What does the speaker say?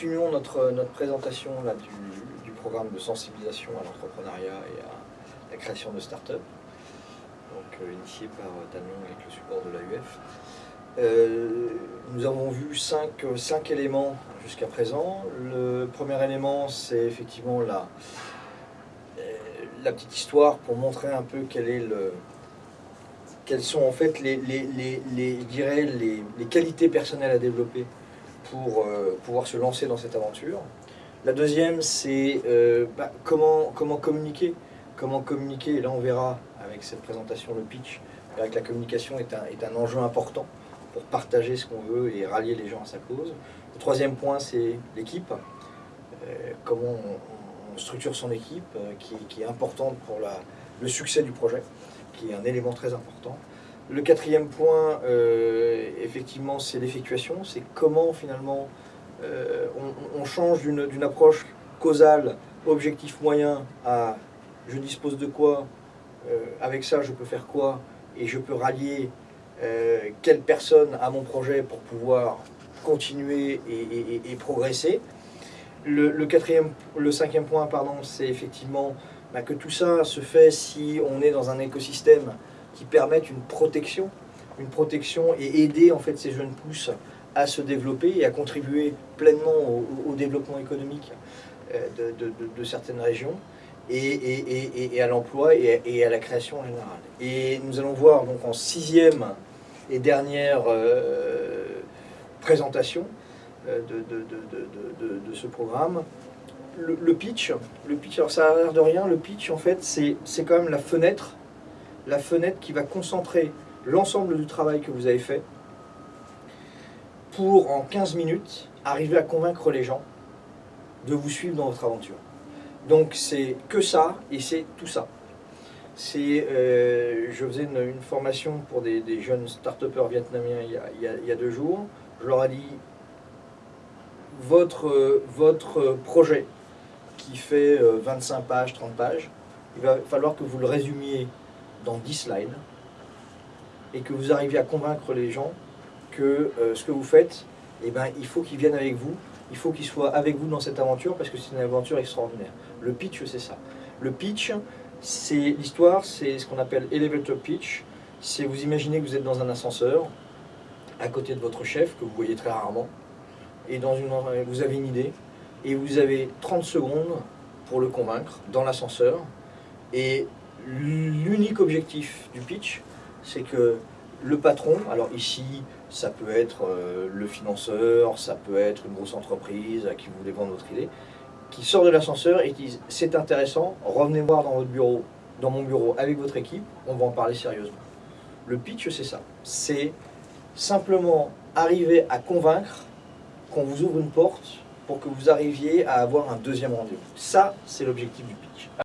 Continuons notre, notre présentation là, du, du programme de sensibilisation à l'entrepreneuriat et à la création de start-up, euh, initié par euh, Tanion avec le support de l'AUF. Euh, nous avons vu cinq, cinq éléments jusqu'à présent. Le premier élément, c'est effectivement la, euh, la petite histoire pour montrer un peu quel est le, quelles sont en fait les, les, les, les, les qualités personnelles à développer pour euh, pouvoir se lancer dans cette aventure. La deuxième, c'est euh, bah, comment, communiquer. Comment communiquer, là on verra avec cette présentation le pitch, que la communication est un, enjeu important pour partager ce qu'on veut et rallier les gens à sa cause. Le troisième point, c'est l'équipe. Euh, comment on, structure son équipe, euh, qui, est importante pour le succès du projet, qui est un élément très important. Le quatrième point, euh, c'est l'effectuation. C'est comment, finalement, euh, on, change d'une approche causale, objectif moyen, à je dispose de quoi, euh, avec ça, je peux faire quoi, et je peux rallier euh, quelle personne à mon projet pour pouvoir continuer et, progresser. Le, quatrième, le cinquième point, pardon, c'est effectivement bah, que tout ça se fait si on est dans un écosystème qui permettent une protection, une protection et aider en fait ces jeunes pousses à se développer et à contribuer pleinement au, développement économique euh, de, certaines régions et, à l'emploi et, à la création en général. Et nous allons voir donc en sixième et dernière euh, présentation euh, de, ce programme le, le, pitch. Le pitch, alors ça a l'air de rien, le pitch en fait c'est quand même la fenêtre la fenêtre qui va concentrer l'ensemble du travail que vous avez fait pour, en 15 minutes, arriver à convaincre les gens de vous suivre dans votre aventure. Donc c'est que ça, et c'est tout ça. Euh, je faisais une, formation pour des, jeunes start-upers vietnamiens il y, a, il, y a, il y, a, deux jours. Je leur ai dit, votre, votre projet qui fait 25 euh, pages, 30 pages, il va falloir que vous le résumiez dans 10 slides et que vous arriviez à convaincre les gens que euh, ce que vous faites, eh ben, il faut qu'ils viennent avec vous, il faut qu'ils soient avec vous dans cette aventure parce que c'est une aventure extraordinaire. Le pitch, c'est ça. Le pitch, c'est l'histoire, c'est ce qu'on appelle elevator pitch. C'est vous imaginez que vous êtes dans un ascenseur à côté de votre chef que vous voyez très rarement et vous avez une idée et vous avez 30 secondes pour le convaincre dans l'ascenseur et L'unique objectif du pitch, c'est que le patron, alors ici, ça peut être euh, le financeur, ça peut être une grosse entreprise à qui vous voulez vendre votre idée, qui sort de l'ascenseur et qui dit c'est intéressant, revenez voir dans votre bureau, dans mon bureau avec votre équipe, on va en parler sérieusement. Le pitch, c'est ça. C'est simplement arriver à convaincre qu'on vous ouvre une porte pour que vous arriviez à avoir un deuxième rendez-vous. Ça, c'est l'objectif du pitch.